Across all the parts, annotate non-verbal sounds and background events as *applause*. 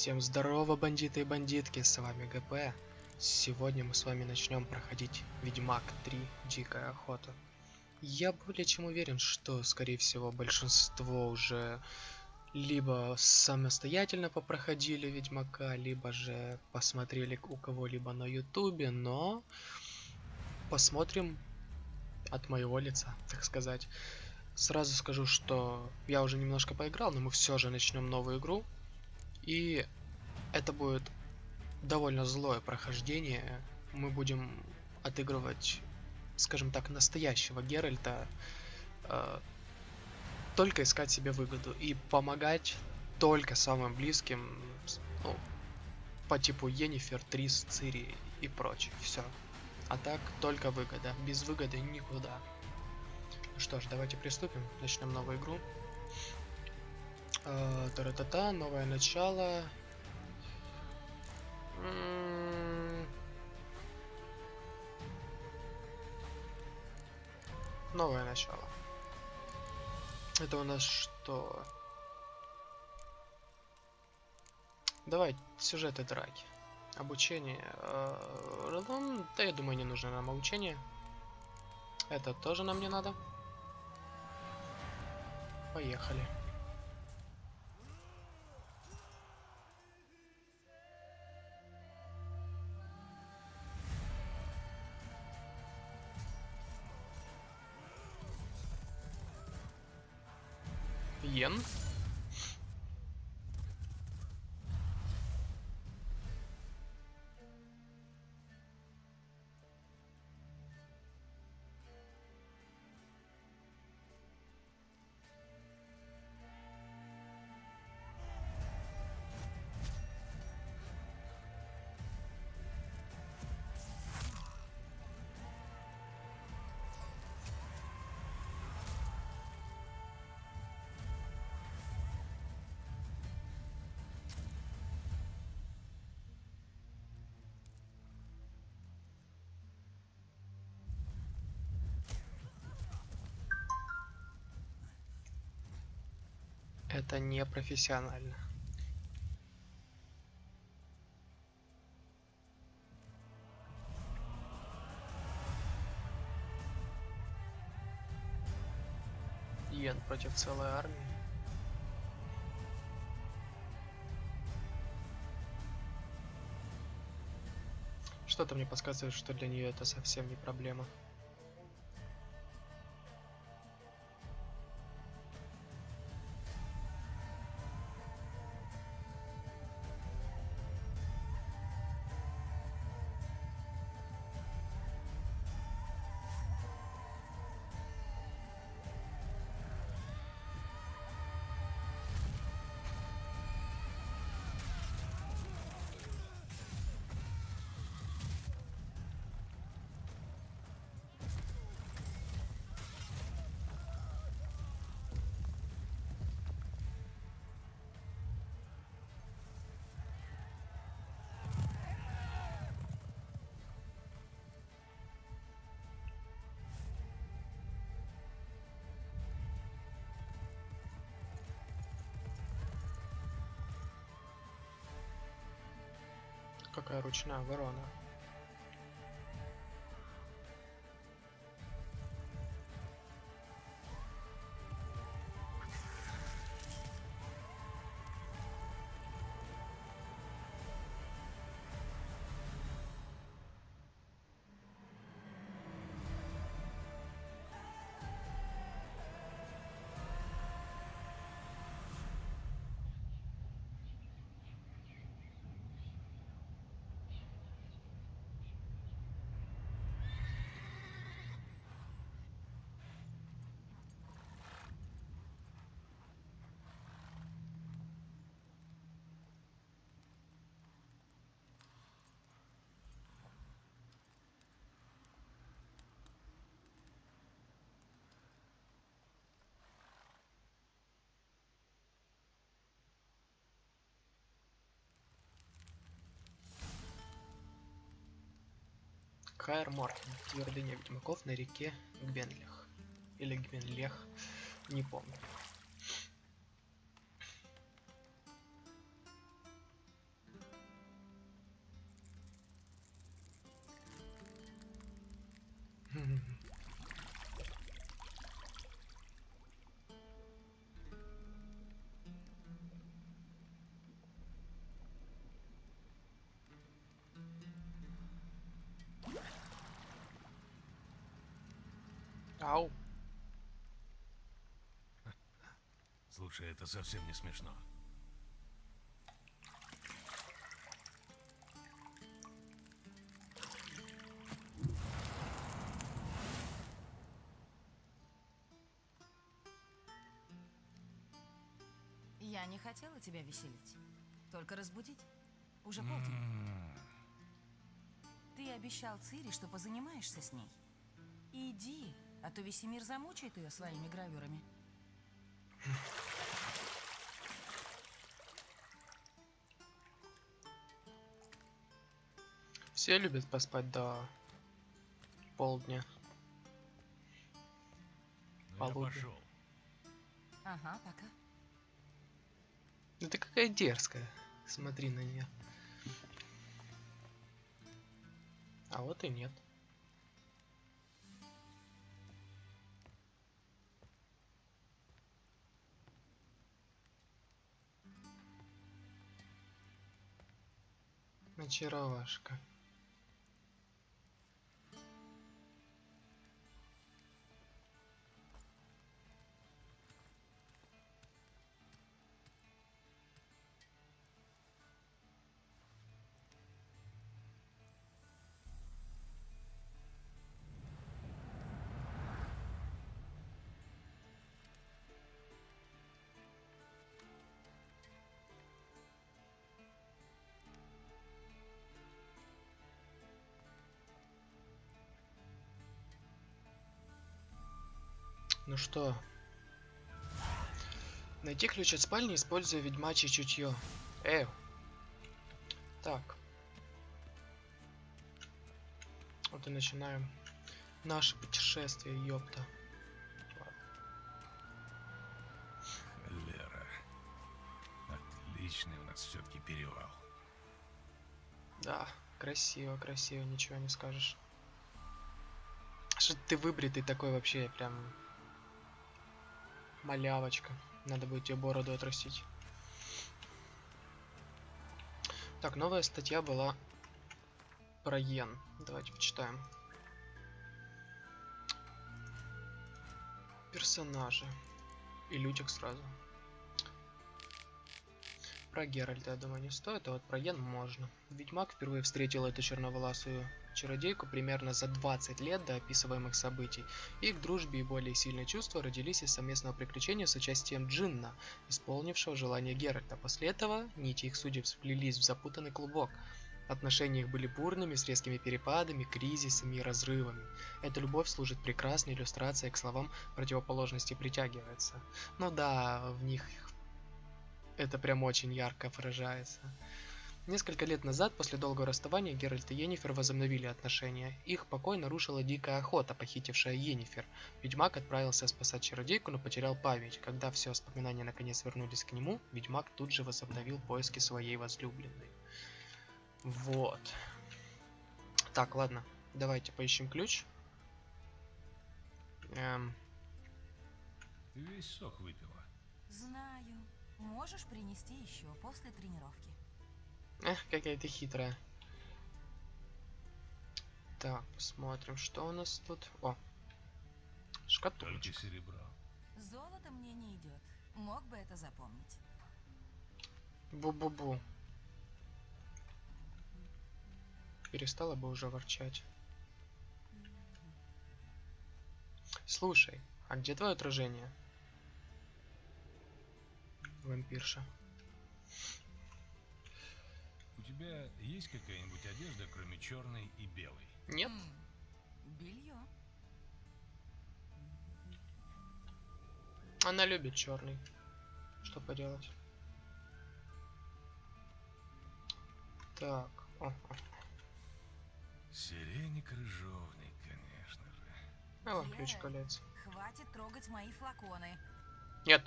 Всем здорово, бандиты и бандитки, с вами ГП. Сегодня мы с вами начнем проходить Ведьмак 3 Дикая Охота. Я более чем уверен, что, скорее всего, большинство уже либо самостоятельно попроходили Ведьмака, либо же посмотрели у кого-либо на Ютубе, но посмотрим от моего лица, так сказать. Сразу скажу, что я уже немножко поиграл, но мы все же начнем новую игру. И это будет довольно злое прохождение. Мы будем отыгрывать, скажем так, настоящего Геральта. Э, только искать себе выгоду и помогать только самым близким, ну, по типу Енифер, Трис, Цири и прочее. Все. А так только выгода. Без выгоды никуда. Что ж, давайте приступим. Начнем новую игру. Э, Тара-та-та, новое начало. Новое начало. Это у нас что? Давай, сюжеты драки. Обучение. Ну, да, я думаю, не нужно нам обучение. Это тоже нам не надо. Поехали. Йен. Это не профессионально. Йен против целой армии. Что-то мне подсказывает, что для нее это совсем не проблема. Ручная ворона. Каэр Мортен. Твердыня ведьмаков на реке Гбенлех. Или Гбенлех. Не помню. Это совсем не смешно. Я не хотела тебя веселить. Только разбудить. Уже полдень. М, Ты обещал Цири, что позанимаешься с ней. Иди, а то весь мир замучает ее своими гравюрами. *laughs* Все любят поспать до полдня. Ну Полудня. пошел. Ага, пока. Ну ты какая дерзкая. Смотри на нее. А вот и нет. Очаровашка. Ну что? Найти ключ от спальни, используя ведьмачье чутье. Эй. Так. Вот и начинаем наше путешествие, ёпта. Лера. Отличный у нас все-таки перевал. Да, красиво, красиво, ничего не скажешь. Что ты выбритый такой вообще, прям малявочка. Надо будет тебе бороду отрастить. Так, новая статья была про Йен. Давайте почитаем. Персонажи. И Лютик сразу. Про Геральта, я думаю, не стоит, а вот про Йен можно. Ведьмак впервые встретил эту черноволасую чародейку примерно за 20 лет до описываемых событий. Их дружбе и более сильные чувства родились из совместного приключения с участием Джинна, исполнившего желание Геральта. После этого нити их судеб сплелись в запутанный клубок. Отношения их были бурными, с резкими перепадами, кризисами и разрывами. Эта любовь служит прекрасной иллюстрацией к словам противоположности притягивается. Ну да, в них это прям очень ярко выражается. Несколько лет назад, после долгого расставания, Геральт и Йеннифер возобновили отношения. Их покой нарушила дикая охота, похитившая Йеннифер. Ведьмак отправился спасать чародейку, но потерял память. Когда все воспоминания наконец вернулись к нему, Ведьмак тут же возобновил поиски своей возлюбленной. Вот. Так, ладно. Давайте поищем ключ. Эм, весь сок выпила. Знаю. Можешь принести еще после тренировки. Эх, какая ты хитрая. Так, посмотрим, что у нас тут. О, шкатулочка. серебро. Золото мне не идет. Мог бы это запомнить. Бу-бу-бу. Перестала бы уже ворчать. Слушай, а где твое отражение? Вампирша. Тебя есть какая-нибудь одежда, кроме черной и белой? Нет? Белье. Она любит черный. Что поделать? Так. О, о. Сиреник рыжовник, конечно же. А вон ключ колец. Хватит трогать мои флаконы. Нет.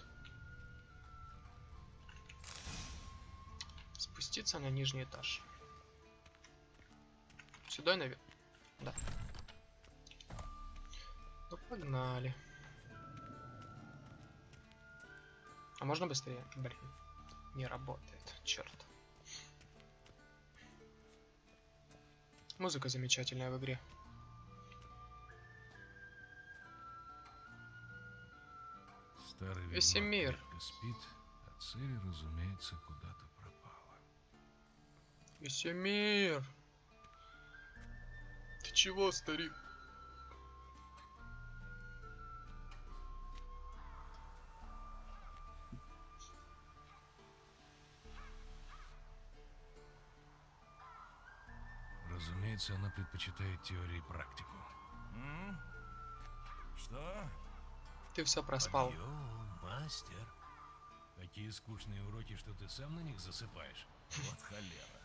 Спуститься на нижний этаж. Сюда наверх. Да. Ну погнали. А можно быстрее? Блин. Не работает. Черт. Музыка замечательная в игре. Старый Весемир. крепко спит, а Цири, разумеется, куда-то. Весемир! Ты чего, старик? Разумеется, она предпочитает теорию и практику. М? Что? Ты все проспал. Подъем, мастер. Такие скучные уроки, что ты сам на них засыпаешь. Вот холера.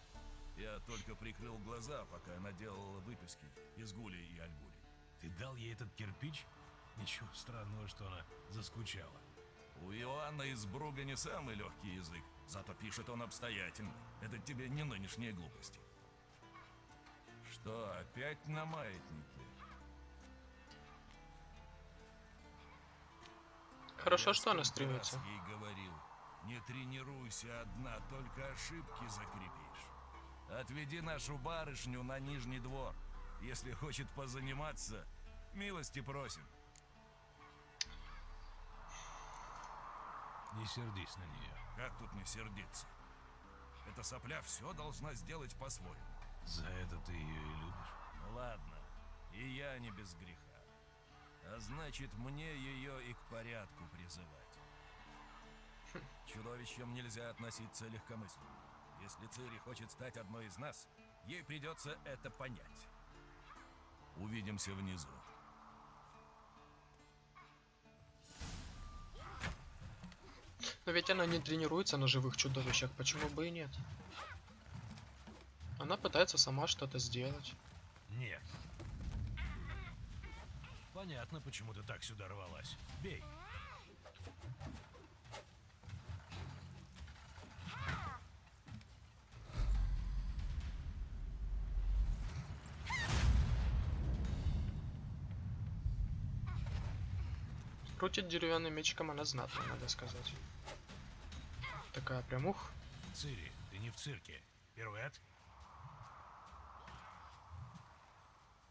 Я только прикрыл глаза, пока она делала выписки из Гули и Альгули. Ты дал ей этот кирпич? Ничего странного, что она заскучала. У Иоанна из Бруга не самый легкий язык, зато пишет он обстоятельно. Это тебе не нынешние глупости. Что, опять на маятнике? Хорошо, Я что она стремится. ей говорил, не тренируйся одна, только ошибки закрепишь. Отведи нашу барышню на нижний двор. Если хочет позаниматься, милости просим. Не сердись на нее. Как тут не сердиться? Эта сопля все должна сделать по-своему. За это ты ее и любишь. Ну ладно, и я не без греха. А значит, мне ее и к порядку призывать. Чудовищам нельзя относиться легкомысленно. Если Цири хочет стать одной из нас, ей придется это понять. Увидимся внизу. Но ведь она не тренируется на живых чудовищах, почему бы и нет? Она пытается сама что-то сделать. Нет. Понятно, почему ты так сюда рвалась. Бей. Крутит деревянным мечиком она знатно, надо сказать. Такая прям ух. Цири, ты не в цирке. Пируэт?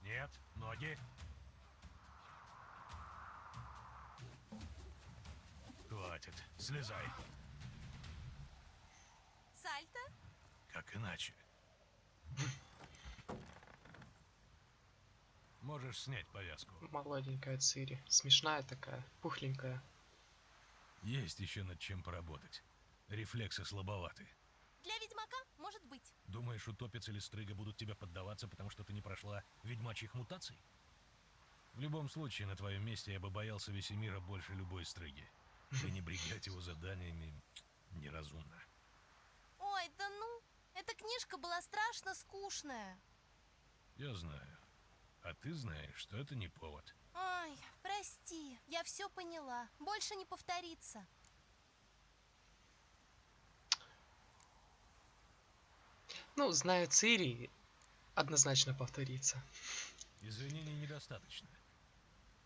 Нет, ноги. Хватит, слезай. Сальто? Как иначе? Можешь снять повязку. Молоденькая Цири. Смешная такая, пухленькая. Есть еще над чем поработать. Рефлексы слабоваты. Для ведьмака может быть. Думаешь, утопец или стрыга будут тебе поддаваться, потому что ты не прошла ведьмачьих мутаций? В любом случае, на твоем месте я бы боялся Весемира больше любой стрыги. Пренебрегать его заданиями неразумно. Ой, да ну, эта книжка была страшно скучная. Я знаю. А ты знаешь, что это не повод. Ой, прости, я все поняла. Больше не повторится. Ну, зная Цири, однозначно повторится. Извинений недостаточно.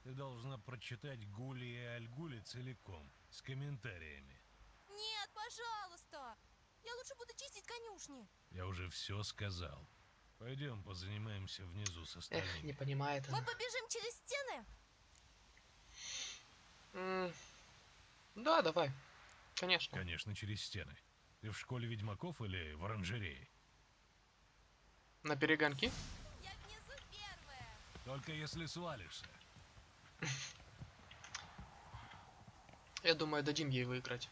Ты должна прочитать Гули и Альгули целиком, с комментариями. Нет, пожалуйста. Я лучше буду чистить конюшни. Я уже все сказал. Пойдем позанимаемся внизу с Эх, остальными. не понимает Мы она. побежим через стены? М, Да, давай. Конечно. Конечно, через стены. Ты в школе ведьмаков или в оранжерее? На перегонки? Я внизу первая. Только если свалишься. Я думаю, дадим ей выиграть.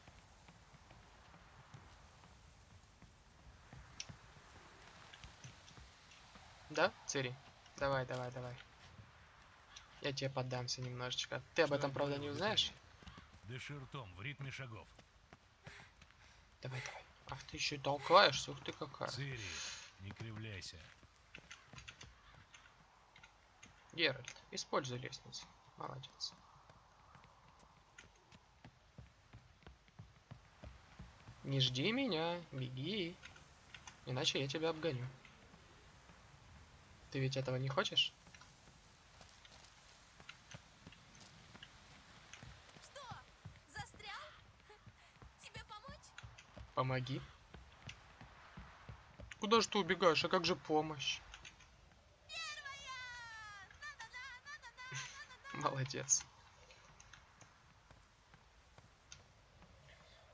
Да, Цири? Давай, давай, давай. Я тебе поддамся немножечко. Ты об этом, правда, не узнаешь? Дыши ртом, в ритме шагов. Давай, давай. Ах, ты еще и толкаешься, ух ты какая. Цири, не кривляйся. Геральт, используй лестницу. Молодец. Не жди меня, беги. Иначе я тебя обгоню. Ты ведь этого не хочешь? Что, застрял? *laughs* Тебе помочь? Помоги. Куда же ты убегаешь? А как же помощь? *laughs* Молодец.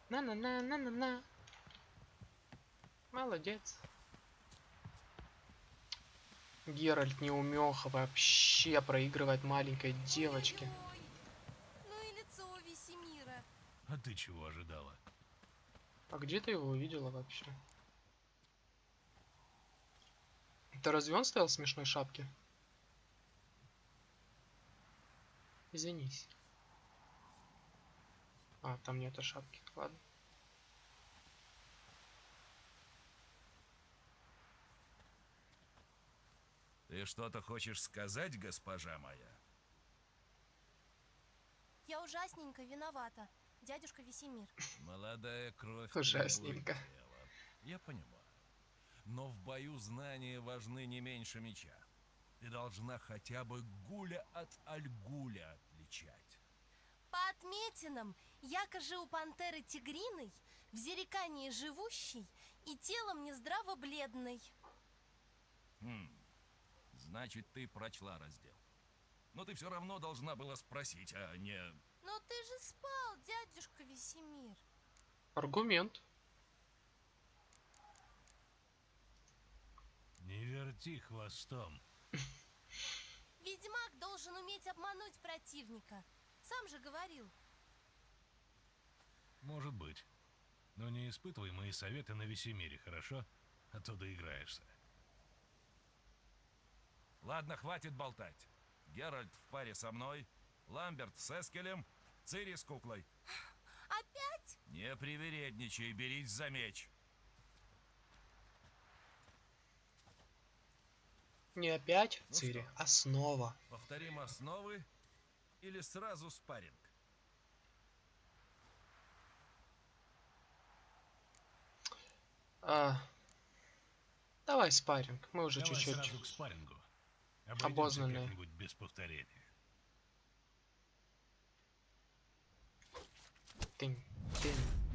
На-на-на-на-на-на. Молодец. Геральт неумеха вообще проигрывает маленькой девочке. Ну и лицо у Весемира. А ты чего ожидала? А где ты его увидела вообще? Это разве он стоял в смешной шапке? Извинись. А, там нету шапки. Ладно. Ты что-то хочешь сказать, госпожа моя? Я ужасненько виновата, дядюшка Весемир. Молодая кровь Ужасненько. Я понимаю. Но в бою знания важны не меньше меча. Ты должна хотя бы гуля от альгуля отличать. По отметинам, якоже у пантеры тигриной, в зерекании живущей и телом нездраво бледной. Хм. Значит, ты прочла раздел. Но ты все равно должна была спросить, а не... Но ты же спал, дядюшка Весемир. Аргумент. Не верти хвостом. Ведьмак должен уметь обмануть противника. Сам же говорил. Может быть. Но не испытывай мои советы на Весемире, хорошо? А то доиграешься. Ладно, хватит болтать. Геральт в паре со мной, Ламберт с Эскелем, Цири с куклой. Опять? Не привередничай, берись за меч. Не опять Ну Цири, что? а снова. Повторим основы или сразу спарринг? А, давай спарринг. Мы уже Давай чуть-чуть. сразу к спаррингу. Обойдемся Обознанные. как-нибудь без повторения. Тынь, тынь.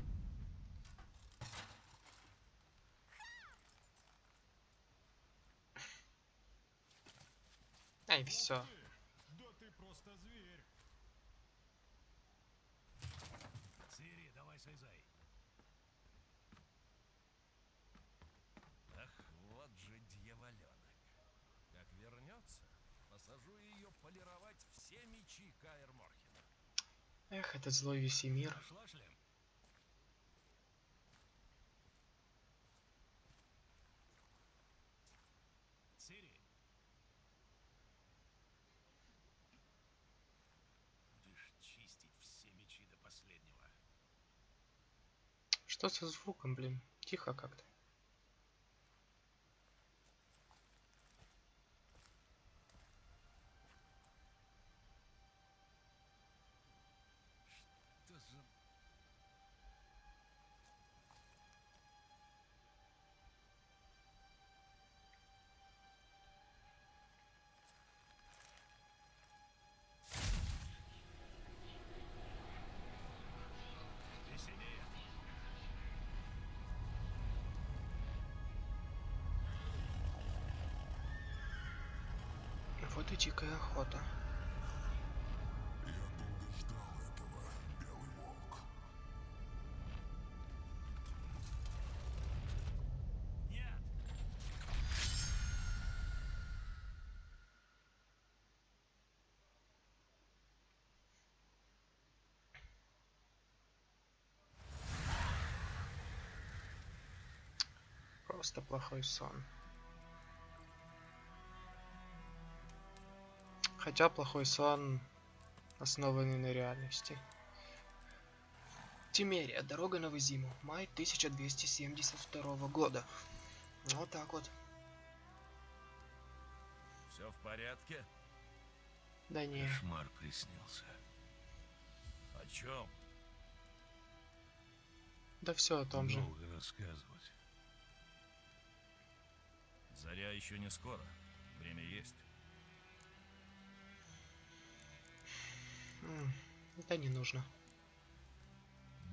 Ай, все. Да ты просто зверь. Цири, давай слезай. Ах, вот же дьяволенок. Как вернется, посажу ее полировать все мечи Каэр Морхена. Эх, этот злой Весемир. Что со звуком, блин? Тихо как-то. Охота. Я долго ждал этого, Белый Волк. Нет! Просто плохой сон. Хотя плохой сон основанный на реальности. Тимерия. Дорога на Вызиму. Май 1272 года. Вот так вот. Все в порядке? Да не. Кошмар приснился. О чем? Да все о том же. Долго рассказывать. Заря еще не скоро. Время есть. Да не нужно.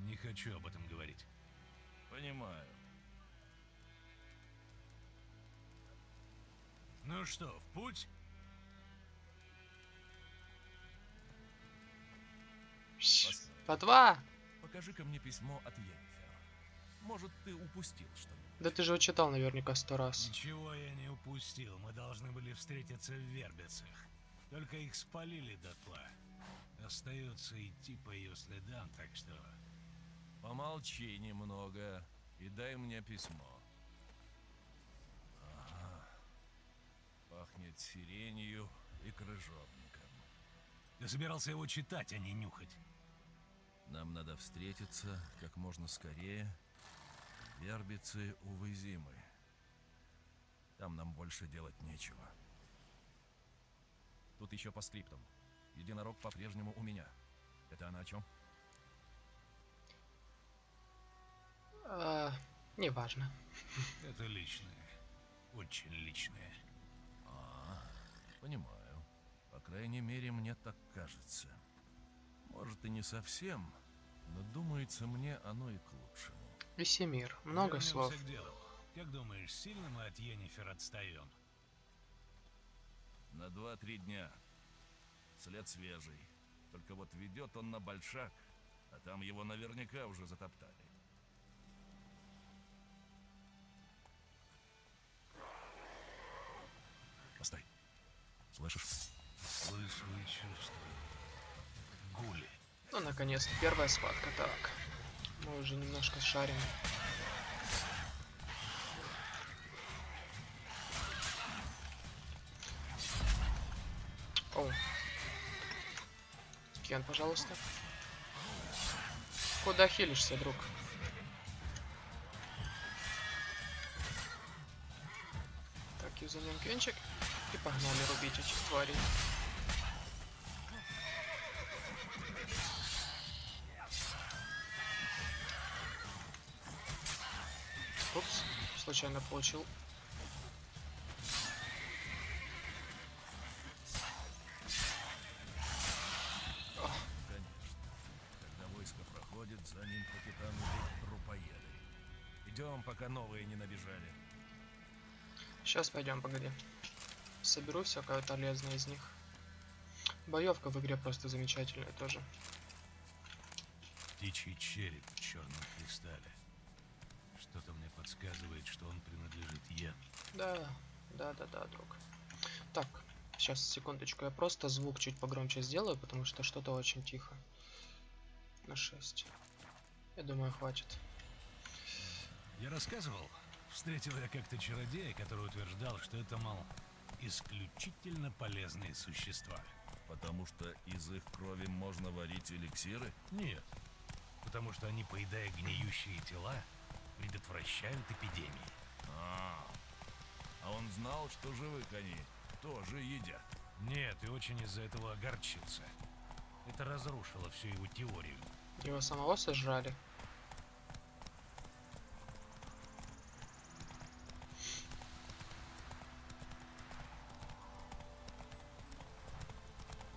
Не хочу об этом говорить. Понимаю. Ну что, в путь? По два. покажи-ка мне письмо от Йеннифер. Может, ты упустил что-нибудь? Да ты же его читал наверняка сто раз. Ничего я не упустил. Мы должны были встретиться в Вербицах. Только их спалили дотла. Остается идти по ее следам, так что... Помолчи немного и дай мне письмо. Ага. Пахнет сиренью и крыжовником. Ты собирался его читать, а не нюхать. Нам надо встретиться как можно скорее. Вербицы, увы, зимы. Там нам больше делать нечего. Тут еще по скриптам. Единорог по-прежнему у меня. Это она о чем? А, неважно. Это личное. Очень личное. А, понимаю. По крайней мере, мне так кажется. Может и не совсем, но думается мне оно и к лучшему. Весемир. Много Вернемся слов. к делу. Как думаешь, сильно мы от Йеннифер отстаем? На два-три дня. След свежий. Только вот ведет он на большак, а там его наверняка уже затоптали. Постой. Слышишь? Слышу и чувствую. Гули. Ну, наконец-то, первая схватка. Так. Мы уже немножко шарим. Кен, пожалуйста. Куда хилишься, друг? Так, юзанем кенчик. И погнали рубить этих тварей. Упс, случайно получил. За ним капитан трупоеды. Идем, пока новые не набежали. Сейчас пойдем, погоди. Соберу всякое полезное из них. Боевка в игре просто замечательная тоже. Птичий череп в черном кристалле. Что-то мне подсказывает, что он принадлежит Йен. Да, да, да, да, друг. Так, сейчас секундочку, я просто звук чуть погромче сделаю, потому что что-то очень тихо. На 6. Я думаю, хватит. Я рассказывал, встретил я как-то чародея, который утверждал, что это, мол, исключительно полезные существа. Потому что из их крови можно варить эликсиры? Нет, потому что они, поедая гниющие тела, предотвращают эпидемии. А, а он знал, что живых они тоже едят. Нет, и очень из-за этого огорчился. Это разрушило всю его теорию. Его самого сожрали.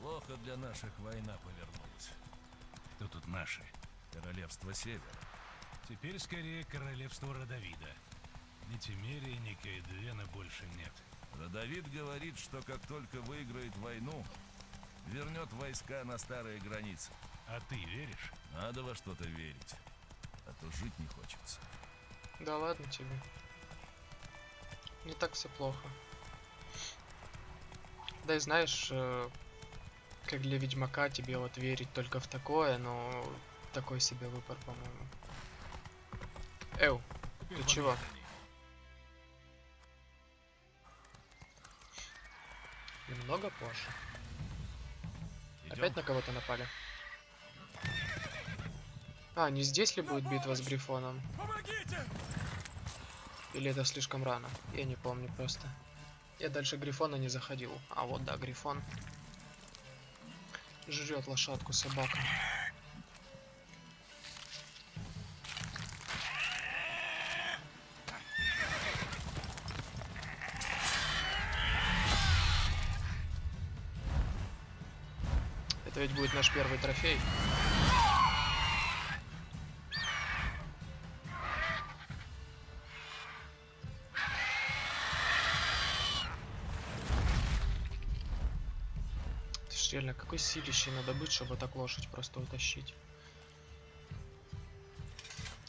Плохо для наших война повернулась. Кто тут наши? Королевство Севера. Теперь скорее королевство Родовида. Ни Тимерии, ни Каэдуэна больше нет. Родовид говорит, что как только выиграет войну, вернет войска на старые границы. А ты веришь? Надо во что-то верить, а то жить не хочется. Да ладно тебе. Не так все плохо. Да и знаешь, э, как для Ведьмака тебе вот верить только в такое, но такой себе выбор, по-моему. Эу, Ты чего? немного позже. Идем? Опять на кого-то напали? А, не здесь ли будет битва с Грифоном? Помогите! Или это слишком рано? Я не помню просто. Я дальше Грифона не заходил. А вот да, Грифон. Жрет лошадку собака. Это ведь будет наш первый трофей. Какой силищей надо быть, чтобы так лошадь просто утащить.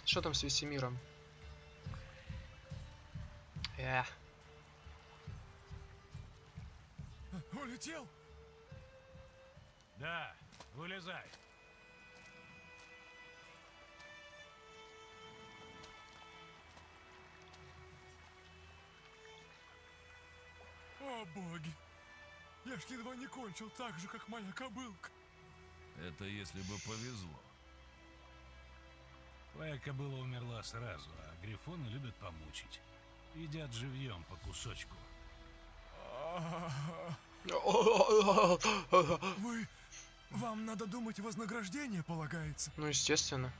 Что там с Весемиром? Эх, Улетел? Да, вылезай. О, боги! Я ж едва не кончил так же, как моя кобылка. Это если бы повезло. Твоя кобыла умерла сразу, а грифоны любят помучить. Едят живьем по кусочку. Вы... Вам надо думать, вознаграждение полагается. ну естественно.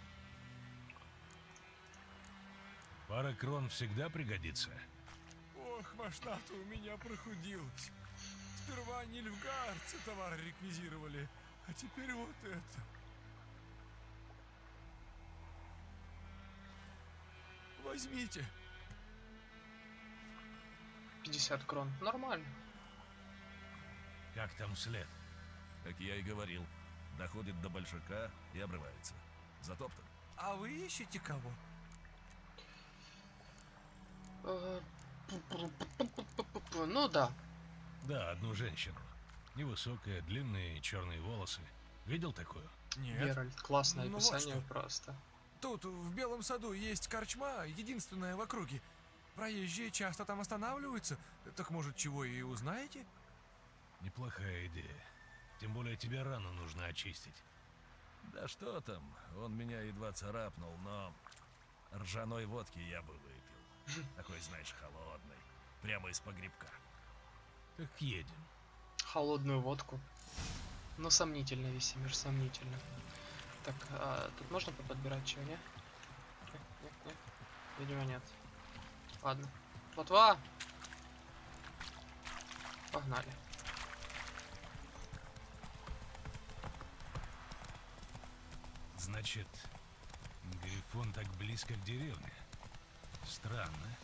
Пара крон всегда пригодится. Ох, машина-то у меня прохудилась. Сперва нильфгардцы товар реквизировали, а теперь вот это. Возьмите. 50 крон. Нормально. Как там след? Как я и говорил, доходит до большака и обрывается. Затоптан. А вы ищете кого? Э, Ну да. Да, одну женщину. Невысокая, длинные черные волосы. Видел такую? Нет. Геральт. Классное Ну вот описание что. просто. Тут, в Белом саду, есть корчма, единственная в округе. Проезжие часто там останавливаются. Так может, чего и узнаете? Неплохая идея. Тем более тебе рану нужно очистить. Да что там, он меня едва царапнул, но ржаной водки я бы выпил. *laughs* Такой, знаешь, холодный. Прямо из погребка. Так едем. Холодную водку. Ну, сомнительно, Весемир, сомнительно. Так, а, тут можно подбирать чего, не? Нет, нет, нет. Видимо, нет. Ладно. Ботва! Погнали. Значит, Грифон так близко к деревне. Странно.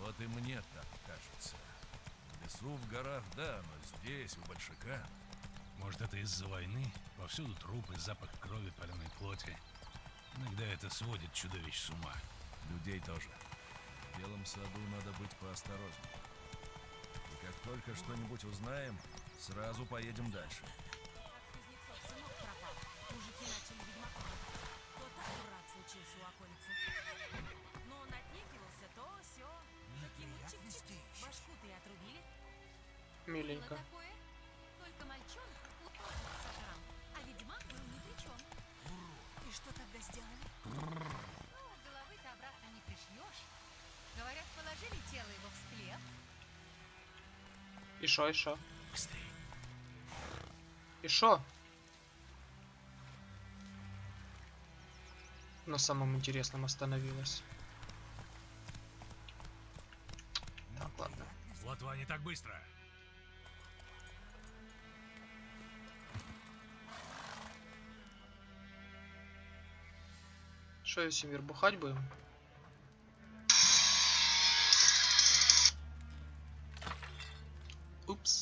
Вот и мне так кажется. Лесу, в горах, да, но здесь, у большака, Может, это из-за войны? Повсюду трупы, запах крови, паленой плоти. Иногда это сводит чудовищ с ума. людей тоже. В белом саду надо быть поосторожнее. И как только что-нибудь узнаем, сразу поедем дальше. И что тогда сделали? Ну, головы-то обратно не пришьешь. Говорят, положили тело его в склеп. И шо, и шо? И шо? На самом интересном остановилась. Так, ладно. Лотва не так быстро. Шо, Весемир, бухать будем? Упс.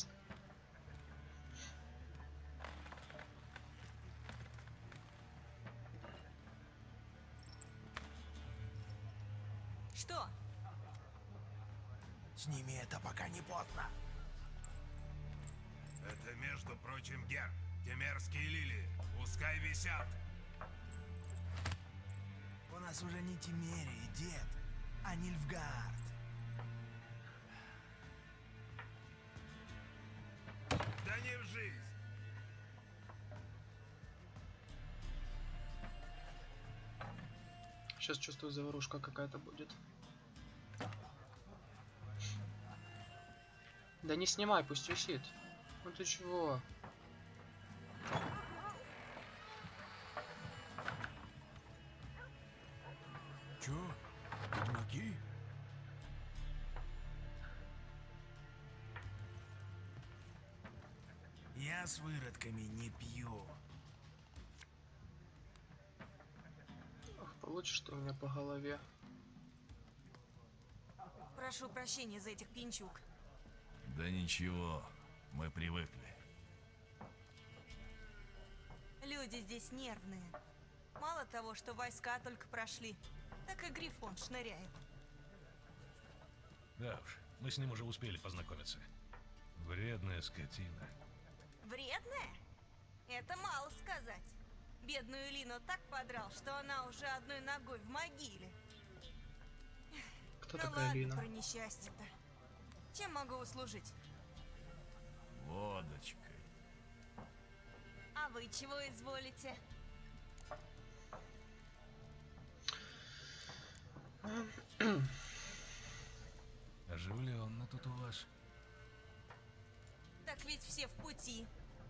Сейчас чувствую, заварушка какая-то будет. Да не снимай, пусть висит. Ну ты чего? Чё? Ведьмаки? Я с выродками не пью. Получишь ты у меня по голове. Прошу прощения за этих пинчук. Да ничего, мы привыкли. Люди здесь нервные. Мало того, что войска только прошли, так и Грифон шныряет. Да уж, мы с ним уже успели познакомиться. Вредная скотина. Вредная? Это мало сказать. Бедную Лину так подрал, что она уже одной ногой в могиле. Кто ну такая ладно Лина? про несчастье-то. Чем могу услужить? Водочкой. А вы чего изволите? Оживленно тут у вас. Так ведь все в пути.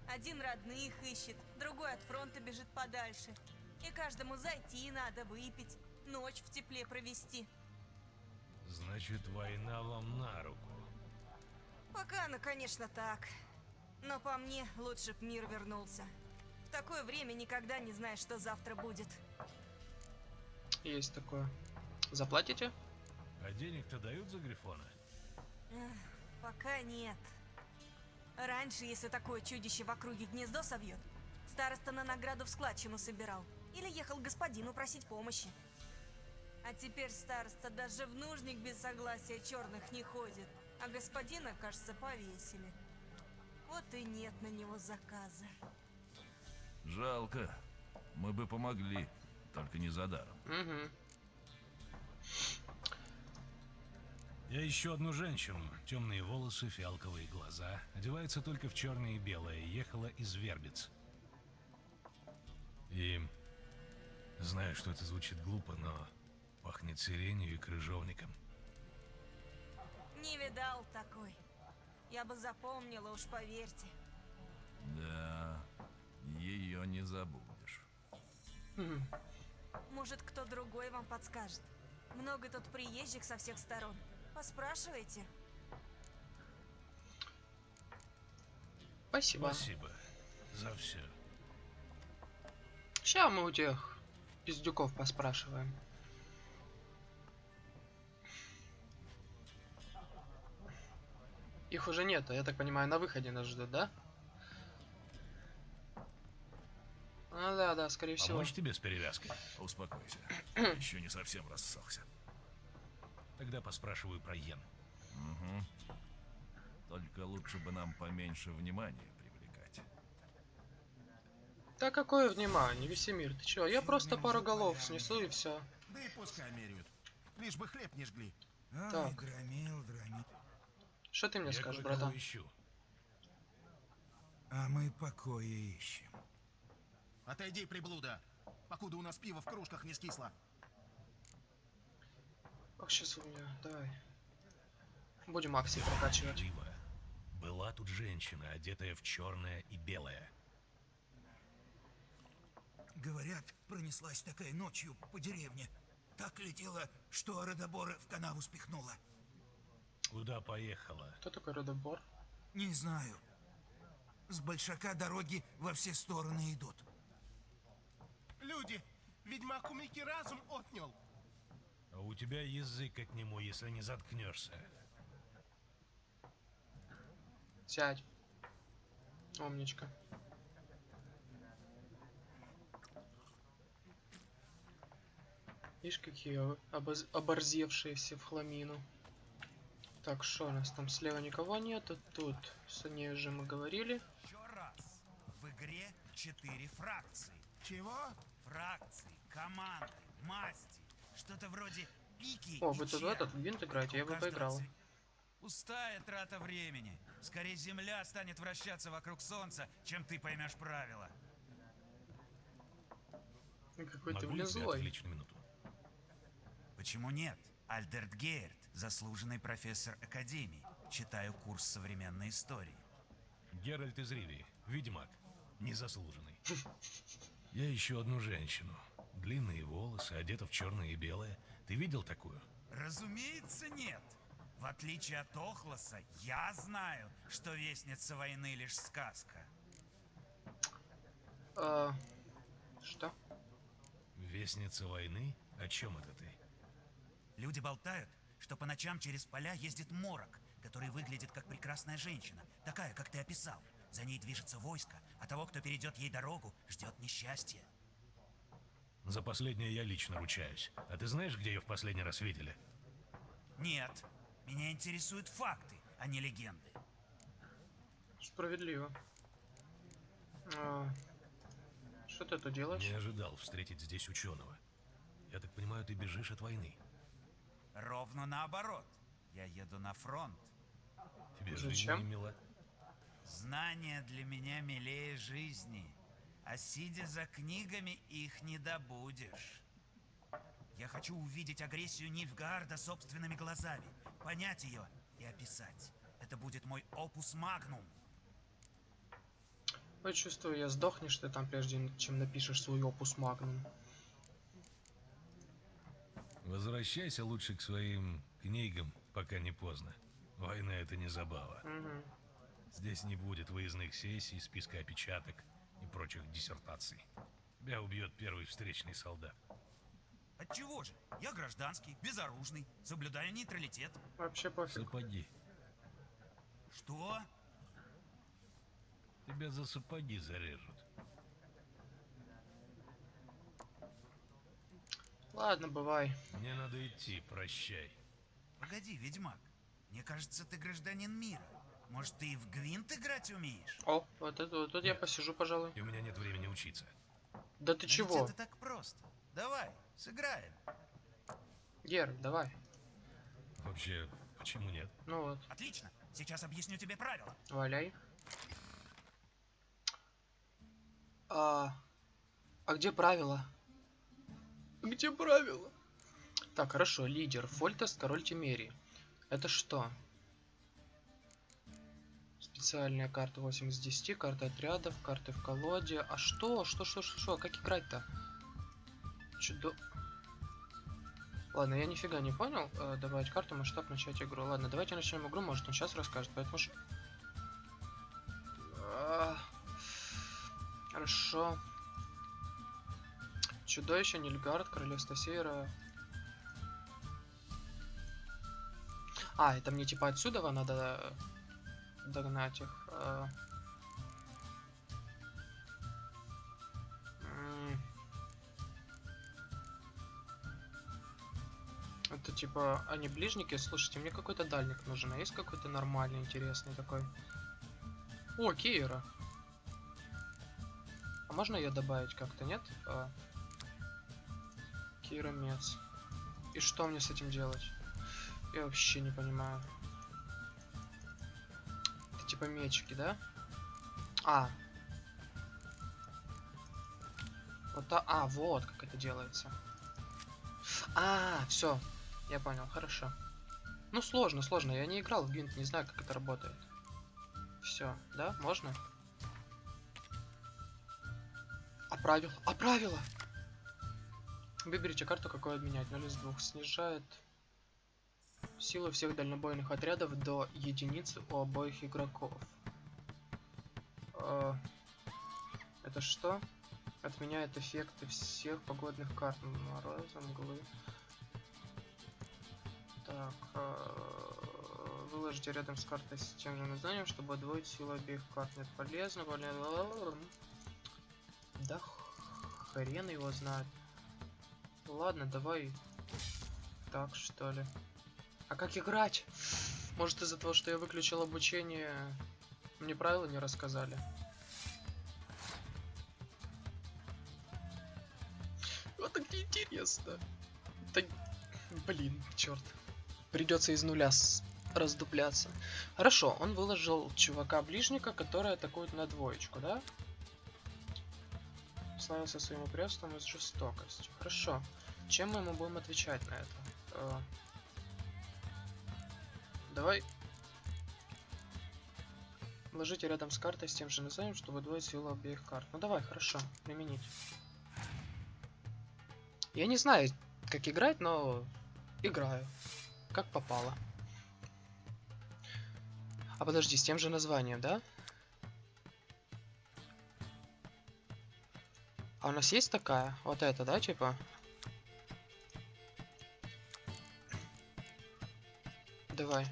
Один родных ищет, другой от фронта бежит подальше. И каждому зайти надо выпить, ночь в тепле провести. Значит, война вам на руку. Пока она, конечно, так. Но по мне, лучше б мир вернулся. В такое время никогда не знаешь, что завтра будет. Есть такое. Заплатите? А денег-то дают за Грифона? Эх, пока нет. Раньше, если такое чудище в округе гнездо совьет, староста на награду в складчину собирал. Или ехал к господину просить помощи. А теперь староста даже в нужник без согласия черных не ходит. А господина, кажется, повесили. Вот и нет на него заказа. Жалко. Мы бы помогли, только не за даром. Угу. Я ищу одну женщину. Темные волосы, фиалковые глаза. Одевается только в черное и белое. Ехала из Вербиц. И... Знаю, что это звучит глупо, но пахнет сиренью и крыжовником. Не видал такой. Я бы запомнила, уж поверьте. Да, ее не забудешь. Может, кто другой вам подскажет. Много тут приезжих со всех сторон. Поспрашивайте. Спасибо. Спасибо за все. Сейчас мы у тех пиздюков поспрашиваем. Их уже нет, а я так понимаю, на выходе нас ждут, да? А, да, да, скорее всего. Помочь тебе с перевязкой? Успокойся. *clears throat* Еще не совсем рассохся. Тогда поспрашиваю про Йен. Угу. Только лучше бы нам поменьше внимания привлекать. Да какое внимание, Весемир, ты чё? Я просто пару голов снесу и все. Да и пускай меряют. Лишь бы хлеб не жгли. Так. Что ты мне Я скажешь, братан? ищу. А мы покоя ищем. Отойди, приблуда. Покуда у нас пиво в кружках не скисло. Ох, сейчас у меня, давай. Будем акции прокачивать. Была тут женщина, одетая в черное и белое. Говорят, пронеслась такая ночью по деревне. Так летела, что Родобора в канаву спихнула. Куда поехала? Кто такой Родобор? Не знаю. С большака дороги во все стороны идут. Люди, ведьмак у Мики разум отнял. А у тебя язык от нему, если не заткнешься. Сядь. Умничка. Видишь, какие обоз- оборзевшиеся в хламину. Так, что у нас там слева никого нету. Тут с ней уже мы говорили. Еще раз. В игре четыре фракции. Чего? Фракции, команды, масти. Что-то вроде пики О, вы тут в этот винт играете, я бы поиграл. ци- Пустая трата времени. Скорее Земля станет вращаться вокруг Солнца, чем ты поймешь правила. Какой ты, Могу блин, я тебя злой. отвлечь на минуту? Почему нет? Альдерт Гейерт, заслуженный профессор Академии. Читаю курс современной истории. Геральт из Ривии, ведьмак, незаслуженный. *laughs* Я ищу одну женщину. Длинные волосы, одета в черное и белое. Ты видел такую? Разумеется, нет. В отличие от Охлоса, я знаю, что Вестница войны лишь сказка. А, что? Вестница войны? О чем это ты? Люди болтают, что по ночам через поля ездит морок, который выглядит как прекрасная женщина, такая, как ты описал. За ней движется войско, а того, кто перейдет ей дорогу, ждет несчастье. За последнее я лично ручаюсь. А ты знаешь, где ее в последний раз видели? Нет, меня интересуют факты, а не легенды. Справедливо. А, Что ты тут делаешь? Не ожидал встретить здесь ученого. Я так понимаю, ты бежишь от войны. Ровно наоборот. Я еду на фронт. Тебе жизнь Зачем? не мила. Знания для меня милее жизни. А сидя за книгами, их не добудешь. Я хочу увидеть агрессию Нильфгаарда собственными глазами, понять ее и описать. Это будет мой опус магнум. Ой, чувствую, я сдохнешь ты там, прежде чем напишешь свой опус магнум. Возвращайся лучше к своим книгам, пока не поздно. Война это не забава. Мгм. Здесь не будет выездных сессий, списка опечаток и прочих диссертаций. Тебя убьет первый встречный солдат. Отчего же? Я гражданский, безоружный, соблюдаю нейтралитет. Вообще пофиг. Сапоги. Что? Тебя за сапоги зарежут. Ладно, бывай. Мне надо идти, прощай. Погоди, ведьмак. Мне кажется, ты гражданин мира. Может, ты и в гвинт играть умеешь? О, вот это вот тут я посижу, пожалуй. И у меня нет времени учиться. Да ты Но чего? это так просто. Давай, сыграем. Гер, давай. Вообще, почему нет? Ну вот, Отлично. Сейчас объясню тебе правила. валяй. А, а где правила? Где правила? Так, хорошо, лидер. Фольтест, король Тимерии. Это что? Специальная карта 8 из 10, карта отрядов, карты в колоде. А что? Что, что, что, что? Как играть-то? Чудо... Ладно, я нифига не понял. Э, добавить карту, масштаб, начать игру. Ладно, давайте начнем игру, может он сейчас расскажет, поэтому... А, Хорошо. Чудовище, Нильгард, Королевство Севера. А, это мне типа отсюда надо догнать их. М. Это типа они ближники. Слушайте, мне какой-то дальник нужен. А есть какой-то нормальный, интересный такой? О, Киера. А можно ее добавить как-то, нет? А... Кира Мец. И что мне с этим делать? Я вообще не понимаю. Мечики, да? А. Вот та... А, вот как это делается. А, все. Я понял, хорошо. Ну, сложно, сложно. Я не играл в Гвинт, не знаю, как это работает. Все, да? Можно? А правила? А правила? Выберите карту, какую обменять. 0 из 2. Снижает силу всех дальнобойных отрядов до единицы у обоих игроков. Э, Это что? Отменяет эффекты всех погодных карт. Мороза, мглы. Так. э, Выложите рядом с картой с тем же названием, чтобы удвоить силу обеих карт. Нет, полезно, полезно. Да хрен его знает. Ладно, давай так, что ли. А как играть? Может из-за того, что я выключил обучение, мне правила не рассказали? Вот так неинтересно. Да, блин, черт. Придется из нуля с- раздупляться. Хорошо, он выложил чувака-ближника, который атакует на двоечку, да? Славился своим упрямством и жестокостью. Хорошо. Чем мы ему будем отвечать на это? Давай. Ложите рядом с картой с тем же названием, чтобы удвоить силу обеих карт. Ну давай, хорошо, применить. Я не знаю, как играть, но играю. Как попало. А подожди, с тем же названием, да? А у нас есть такая? Вот это, да, типа? Давай.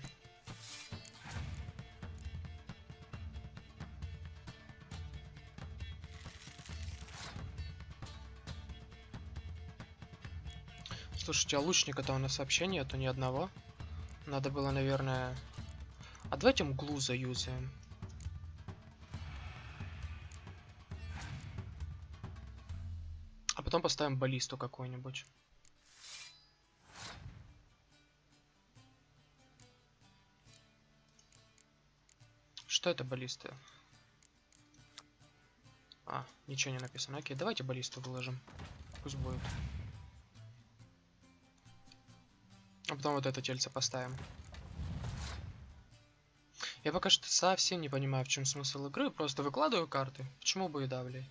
Слушайте, а лучника-то у нас вообще нету ни одного. Надо было, наверное... А давайте мглу заюзаем. А потом поставим баллисту какую-нибудь. Что это баллиста? А, ничего не написано. Окей, давайте баллисту выложим. Пусть будет. А потом вот это тельце поставим. Я пока что совсем не понимаю, в чем смысл игры. Просто выкладываю карты. Почему бы и да, блядь?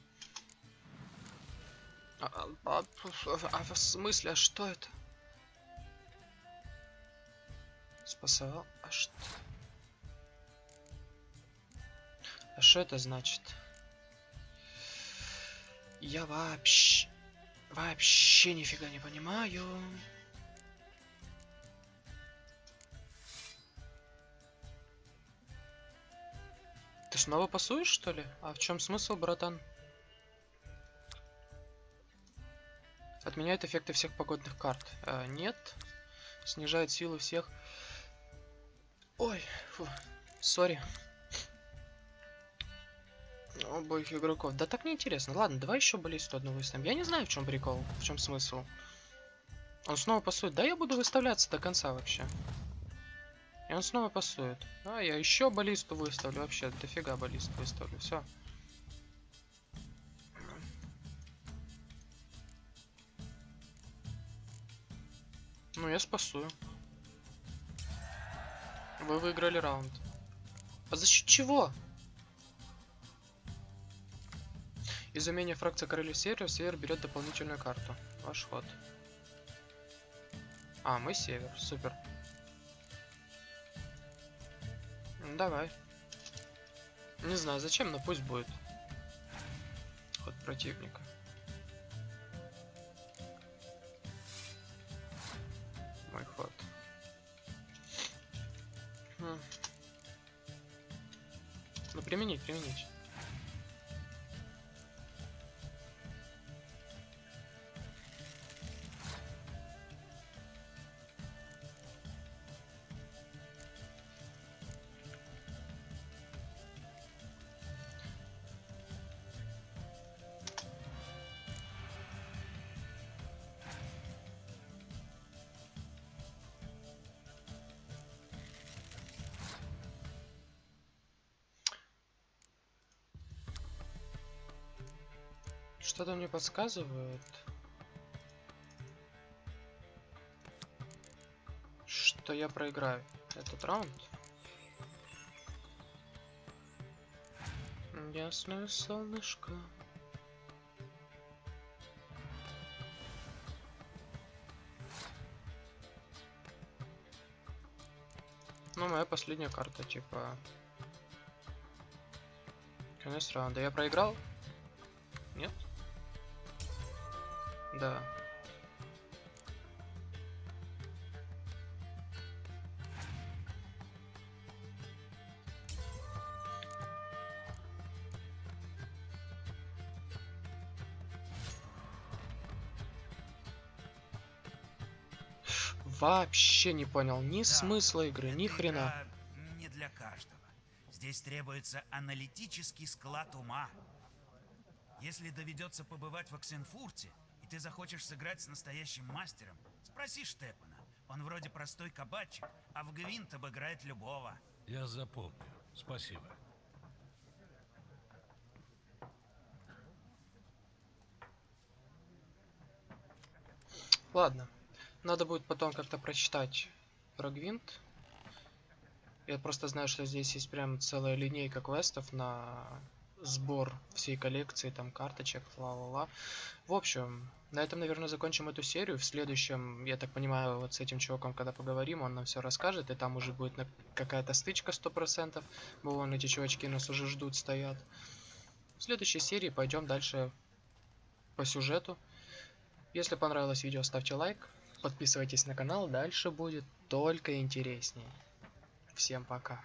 А, а, а, а в смысле, а что это? Спасовал? А что? А что это значит? Я вообще... Вообще нифига не понимаю. Ты снова пасуешь, что ли? А в чем смысл, братан? Отменяет эффекты всех погодных карт. А, нет. Снижает силу всех. Ой, фу. Сори. Обоих игроков. Да так неинтересно. Ладно, давай еще баллисту одну выставим. Я не знаю, в чем прикол, в чем смысл. Он снова пасует. Да, я буду выставляться до конца вообще. И он снова пасует. А, я еще баллисту выставлю. Вообще, дофига баллист выставлю. Все. Ну, я спасую. Вы выиграли раунд. А за счет чего? Из умения фракции короля севера север берет дополнительную карту. Ваш ход. А, мы север. Супер. Ну, давай. Не знаю зачем, но пусть будет. Ход противника. Мой ход. Хм. Ну применить, применить. Что-то мне подсказывает. Что я проиграю этот раунд. Ясное солнышко. Ну, моя последняя карта, типа... Конец раунда. Я проиграл? Да. Вообще не понял ни Да, смысла игры, ни хрена. не для каждого. Здесь требуется аналитический склад ума. Если доведется побывать в Оксенфурте, и ты захочешь сыграть с настоящим мастером, спроси Штепана. Он вроде простой кабачик, а в Гвинт обыграет любого. Я запомню. Спасибо. Ладно. Надо будет потом как-то прочитать про Гвинт. Я просто знаю, что здесь есть прям целая линейка квестов на сбор всей коллекции, там карточек, ла-ла-ла. В общем, на этом, наверное, закончим эту серию. В следующем, я так понимаю, вот с этим чуваком, когда поговорим, он нам все расскажет, и там уже будет какая-то стычка 100%. Бо вон эти чувачки нас уже ждут, стоят. В следующей серии пойдем дальше по сюжету. Если понравилось видео, ставьте лайк, подписывайтесь на канал, дальше будет только интереснее. Всем пока.